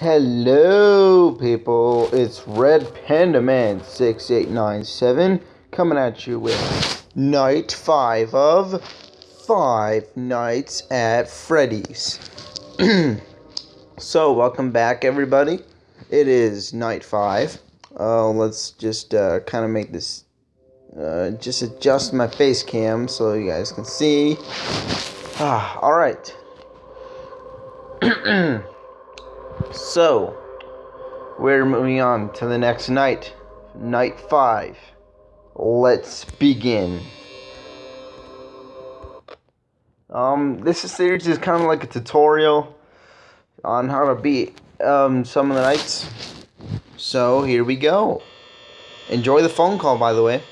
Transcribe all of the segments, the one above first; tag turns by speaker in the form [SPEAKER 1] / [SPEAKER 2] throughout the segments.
[SPEAKER 1] Hello, people. It's Red Panda Man 6897 coming at you with night five of Five Nights at Freddy's. so, welcome back, everybody. It is night five. Uh, let's just uh, kind of make this, uh, just adjust my face cam so you guys can see. Ah, all right. So, we're moving on to the next night. Night 5. Let's begin. Um, this series is kind of like a tutorial on how to beat um, some of the nights. So, here we go. Enjoy the phone call, by the way.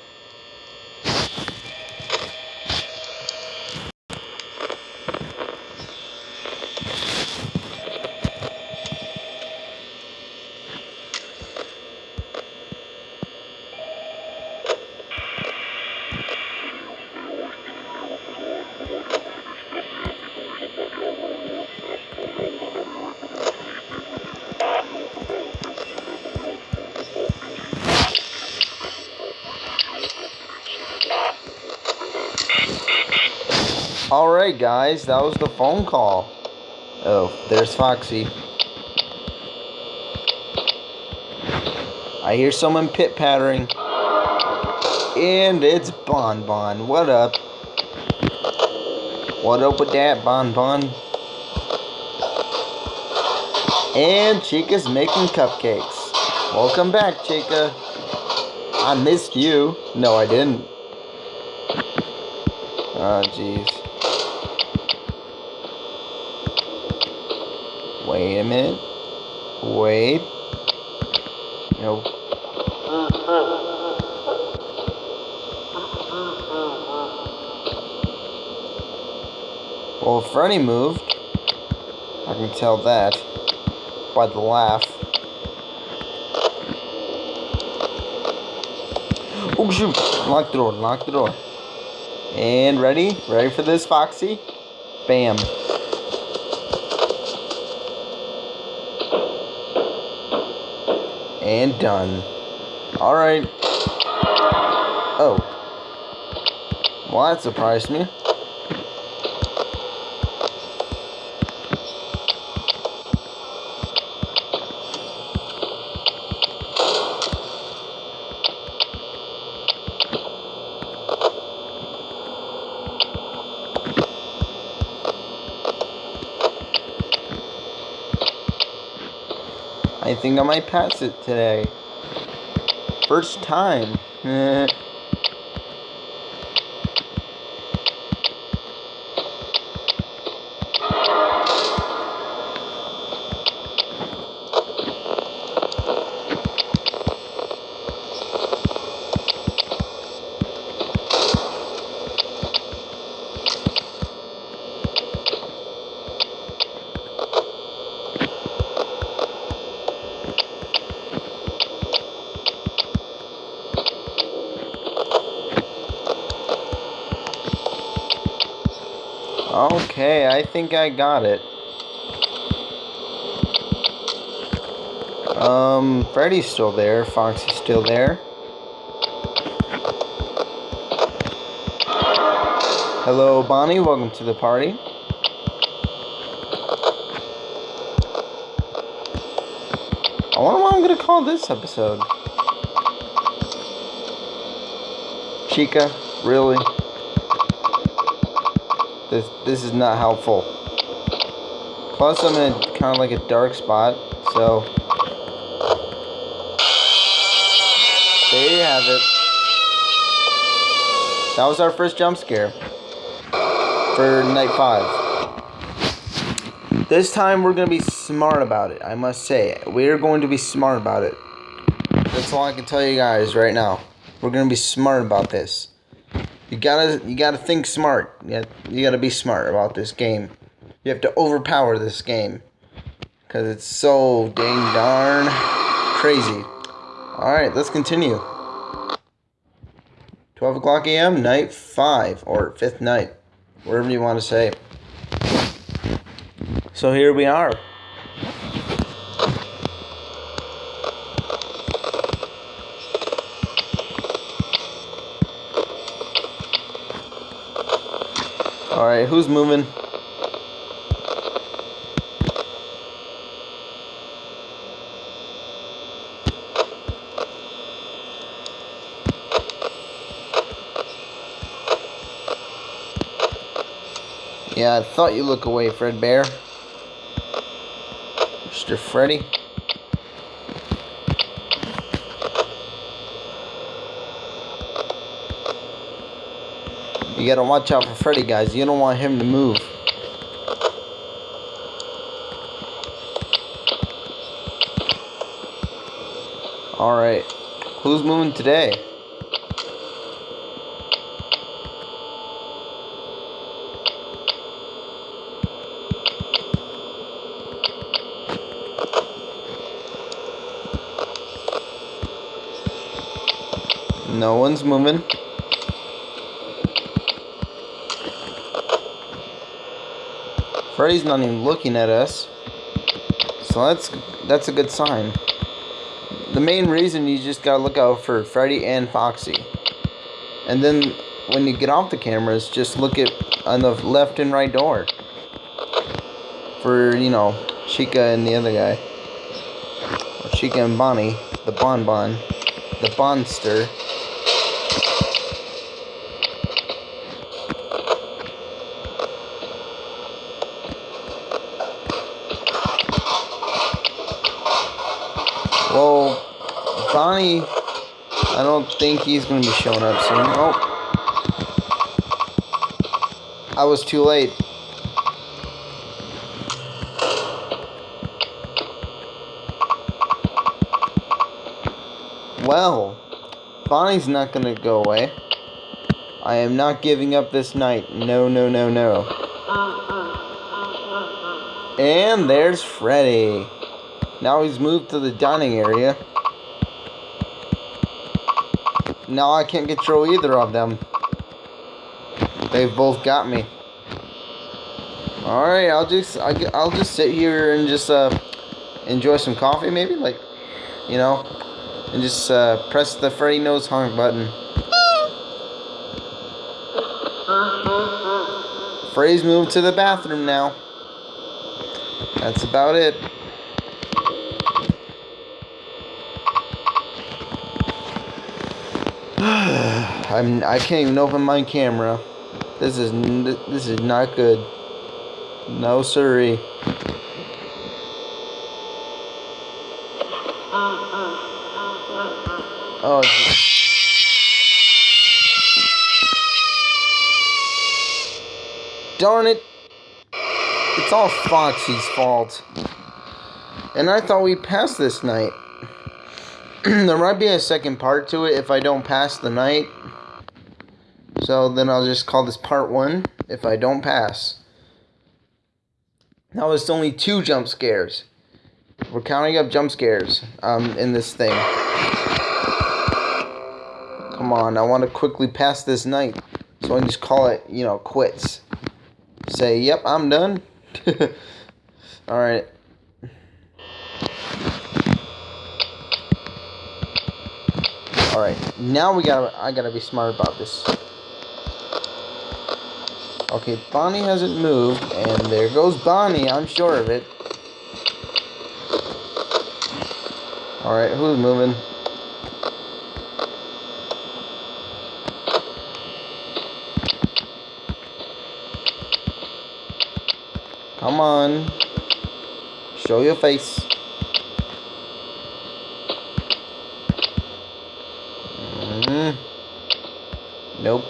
[SPEAKER 1] Alright guys, that was the phone call. Oh, there's Foxy. I hear someone pit pattering. And it's Bon Bon. What up? What up with that, Bon Bon? And Chica's making cupcakes. Welcome back, Chica. I missed you. No, I didn't. Oh, jeez. Wait a minute. Wait. No. Well, Freddy moved. I can tell that by the laugh. Oh shoot! Lock the door, lock the door. And ready? Ready for this, Foxy? Bam. And done. Alright. Oh. Well, that surprised me. Think I might pass it today. First time. Okay, I think I got it. Um, Freddy's still there. Fox is still there. Hello, Bonnie. Welcome to the party. I wonder what I'm going to call this episode. Chica, really? This this is not helpful. Plus, I'm in kind of like a dark spot, so there you have it. That was our first jump scare for night five. This time we're gonna be smart about it. I must say, we're going to be smart about it. That's all I can tell you guys right now. We're gonna be smart about this. You gotta you gotta think smart. You gotta, you gotta be smart about this game. You have to overpower this game. Cause it's so dang darn crazy. Alright, let's continue. 12 o'clock a.m., night 5, or 5th night. Whatever you want to say. So here we are. Alright, who's moving? Yeah, I thought you look away, Fredbear. Mr. Freddy. You gotta watch out for Freddy, guys. You don't want him to move. Alright. Who's moving today? No one's moving. Freddy's not even looking at us. So that's that's a good sign. The main reason you just gotta look out for Freddy and Foxy. And then when you get off the cameras, just look at on the left and right door. For, you know, Chica and the other guy. Chica and Bonnie, the Bon Bon, the Bonster. Bonnie, I don't think he's going to be showing up soon. Oh. I was too late. Well, Bonnie's not to go away. I am not giving up this night. No, no, no, no. And there's Freddy. Now he's moved to the dining area. Now I can't control either of them. They've both got me. Alright, I'll just I'll just sit here and just uh, enjoy some coffee maybe like you know and just uh, press the Freddy nose honk button. Freddy's moved to the bathroom now. That's about it. I'm I can't even open my camera. This is this is not good. No siree. Oh. Darn it. It's all Foxy's fault. And I thought we passed this night. there might be a second part to it if I don't pass the night. So then I'll just call this part one if I don't pass. Now it's only two jump scares. We're counting up jump scares um, in this thing. Come on, I want to quickly pass this night. So I just call it, you know, quits. Say, yep, I'm done. Alright. Alright, now we gotta, I gotta be smart about this. Okay, Bonnie hasn't moved, and there goes Bonnie, I'm sure of it. Alright, who's moving? Come on. Show your face. Mm. Nope.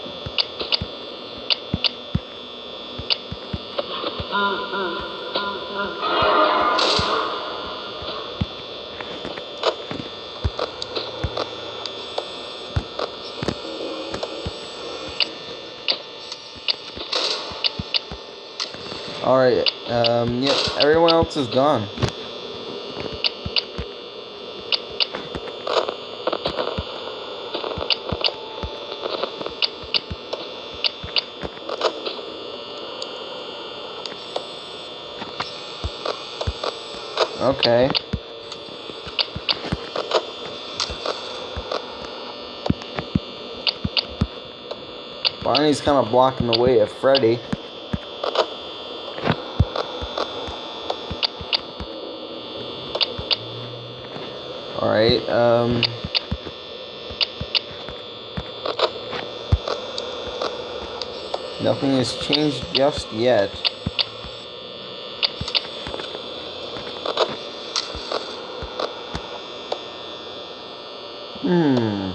[SPEAKER 1] Alright, um, yep, everyone else is gone. Okay. Barney's kind of blocking the way of Freddy. Alright, um... Nothing has changed just yet. Hmm.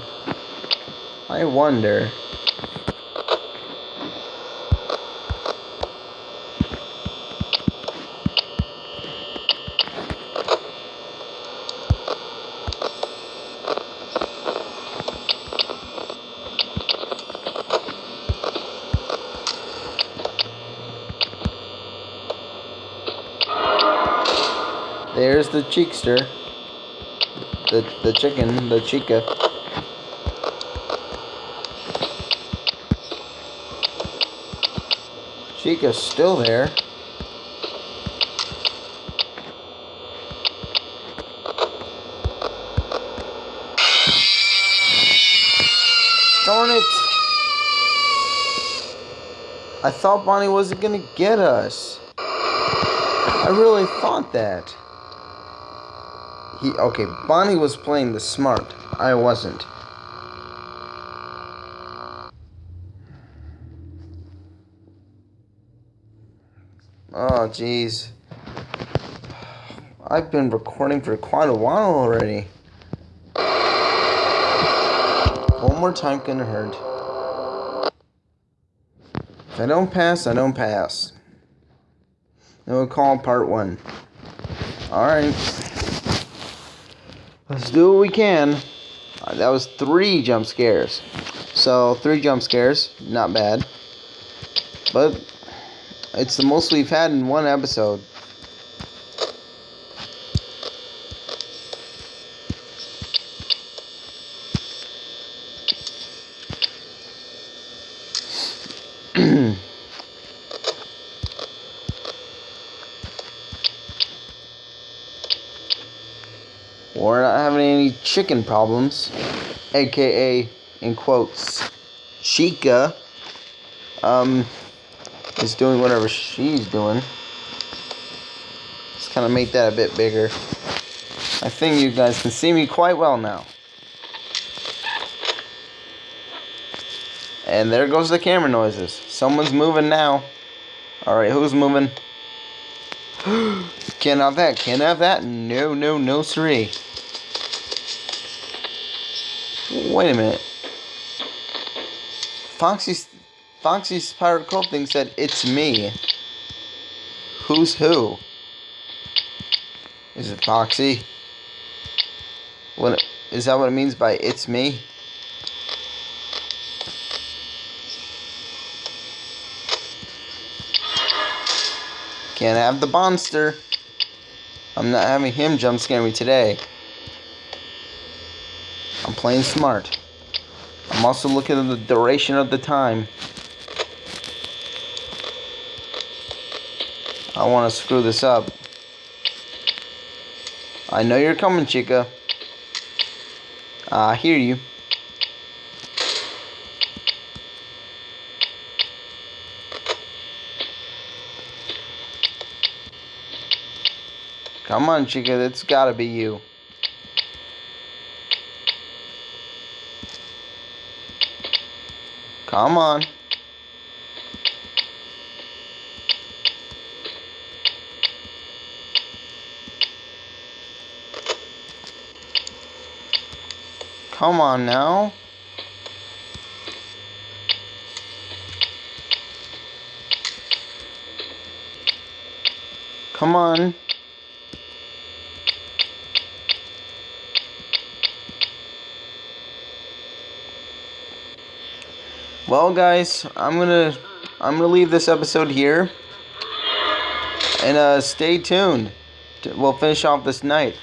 [SPEAKER 1] I wonder. There's the cheekster. The the chicken, the chica. Chica's still there. Darn it! I thought Bonnie wasn't gonna get us. I really thought that. He okay, Bonnie was playing the smart. I wasn't. Oh jeez. I've been recording for quite a while already. One more time couldn't hurt. If I don't pass, I don't pass. Then we'll call part one. Alright. Let's do what we can. Uh, that was three jump scares. So, three jump scares. Not bad. But, it's the most we've had in one episode. We're not having any chicken problems, aka in quotes, Chica. Um, is doing whatever she's doing. Let's kind of make that a bit bigger. I think you guys can see me quite well now. And there goes the camera noises. Someone's moving now. Alright, who's moving? Can't have that. Can't have that. No, no, no, three. Wait a minute. Foxy's Foxy's Pirate Cove thing said it's me. Who's who? Is it Foxy? What is that what it means by it's me? Can't have the monster. I'm not having him jump scare me today. I'm playing smart. I'm also looking at the duration of the time. I want to screw this up. I know you're coming, chica. I hear you. Come on, chica. It's gotta be you. Come on. Come on now. Come on. Well, guys, I'm gonna I'm gonna leave this episode here, and uh, stay tuned. We'll finish off this night.